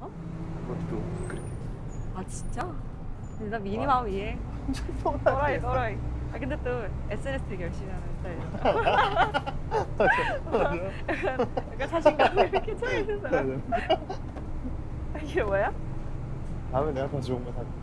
어? 그것도 그렇게 아 진짜? 근데 나 미니마음 이해. 또라이 또라이 아 근데 또 SNS 되게 열심히 하는 스타일. 약간, 약간 자신감이 이렇게 차 있는 사람. 네. 아, 이게 뭐야? 다음에 내가 더 좋은 거 사줄게